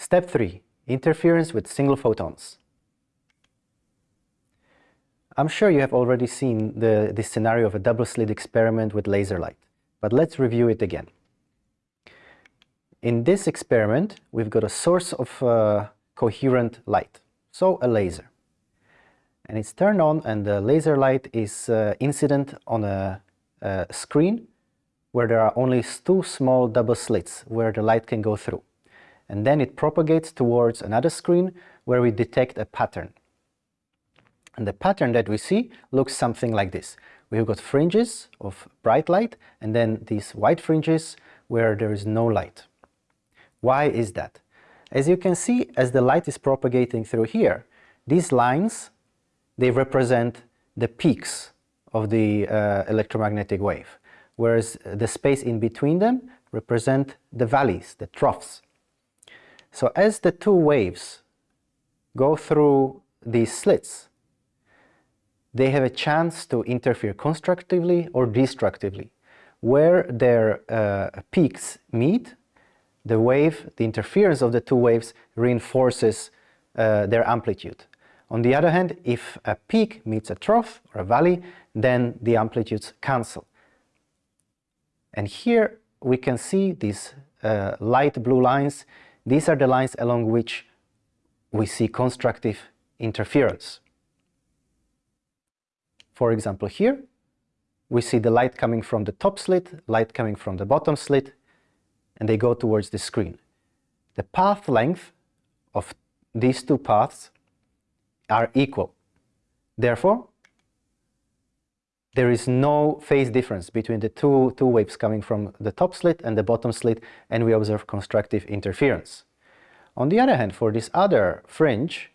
Step 3. Interference with single photons. I'm sure you have already seen the, the scenario of a double slit experiment with laser light, but let's review it again. In this experiment, we've got a source of uh, coherent light, so a laser. And it's turned on and the laser light is uh, incident on a, a screen where there are only two small double slits where the light can go through. And then it propagates towards another screen where we detect a pattern. And the pattern that we see looks something like this. We've got fringes of bright light and then these white fringes where there is no light. Why is that? As you can see, as the light is propagating through here, these lines, they represent the peaks of the uh, electromagnetic wave, whereas the space in between them represent the valleys, the troughs. So as the two waves go through these slits, they have a chance to interfere constructively or destructively. Where their uh, peaks meet, the wave, the interference of the two waves reinforces uh, their amplitude. On the other hand, if a peak meets a trough or a valley, then the amplitudes cancel. And here we can see these uh, light blue lines. These are the lines along which we see constructive interference. For example, here we see the light coming from the top slit, light coming from the bottom slit, and they go towards the screen. The path length of these two paths are equal. Therefore, there is no phase difference between the two, two waves coming from the top slit and the bottom slit, and we observe constructive interference. On the other hand, for this other fringe,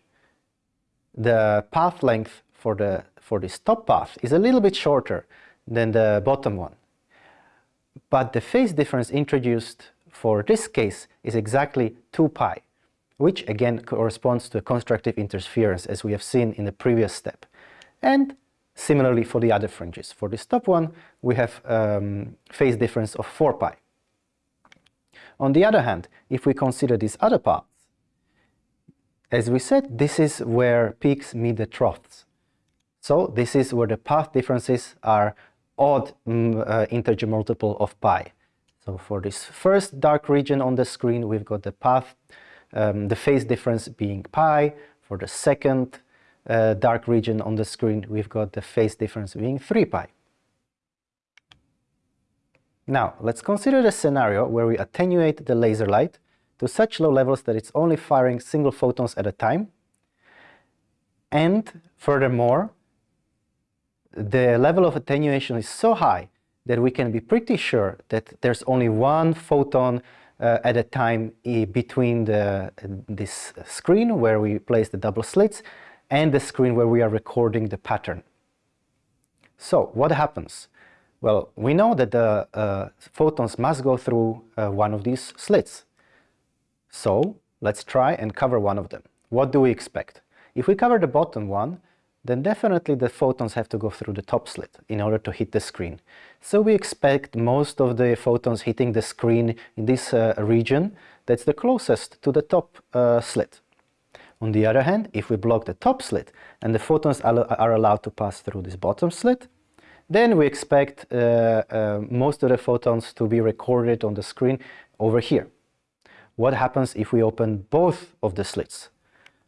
the path length for, the, for this top path is a little bit shorter than the bottom one. But the phase difference introduced for this case is exactly 2 pi, which again corresponds to a constructive interference as we have seen in the previous step. And similarly for the other fringes. For this top one, we have um, phase difference of 4 pi. On the other hand, if we consider these other paths, as we said, this is where peaks meet the troughs. So this is where the path differences are odd mm, uh, integer multiple of pi. So for this first dark region on the screen, we've got the path, um, the phase difference being pi. For the second uh, dark region on the screen, we've got the phase difference being 3 pi. Now, let's consider the scenario where we attenuate the laser light to such low levels that it's only firing single photons at a time. And furthermore, the level of attenuation is so high that we can be pretty sure that there's only one photon uh, at a time between the, this screen where we place the double slits and the screen where we are recording the pattern. So what happens? Well, we know that the uh, photons must go through uh, one of these slits. So let's try and cover one of them. What do we expect? If we cover the bottom one, then definitely the photons have to go through the top slit in order to hit the screen. So we expect most of the photons hitting the screen in this uh, region that's the closest to the top uh, slit. On the other hand, if we block the top slit and the photons are allowed to pass through this bottom slit, then we expect uh, uh, most of the photons to be recorded on the screen over here. What happens if we open both of the slits?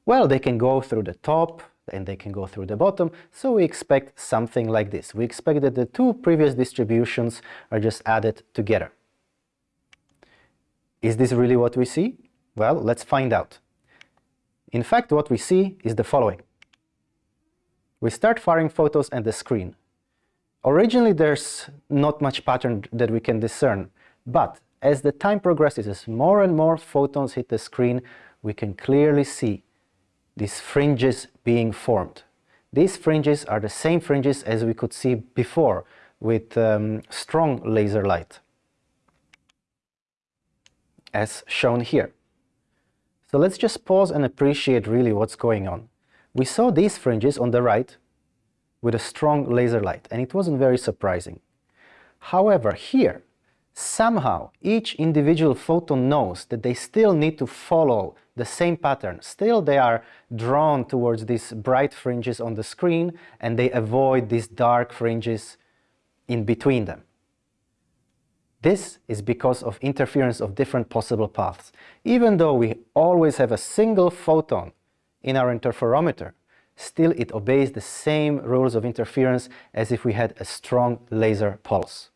Well, they can go through the top, and they can go through the bottom. So we expect something like this. We expect that the two previous distributions are just added together. Is this really what we see? Well, let's find out. In fact, what we see is the following. We start firing photons at the screen. Originally, there's not much pattern that we can discern, but as the time progresses, as more and more photons hit the screen, we can clearly see these fringes being formed. These fringes are the same fringes as we could see before with um, strong laser light, as shown here. So let's just pause and appreciate really what's going on. We saw these fringes on the right with a strong laser light, and it wasn't very surprising. However, here, somehow each individual photon knows that they still need to follow the same pattern. Still they are drawn towards these bright fringes on the screen and they avoid these dark fringes in between them. This is because of interference of different possible paths. Even though we always have a single photon in our interferometer, still it obeys the same rules of interference as if we had a strong laser pulse.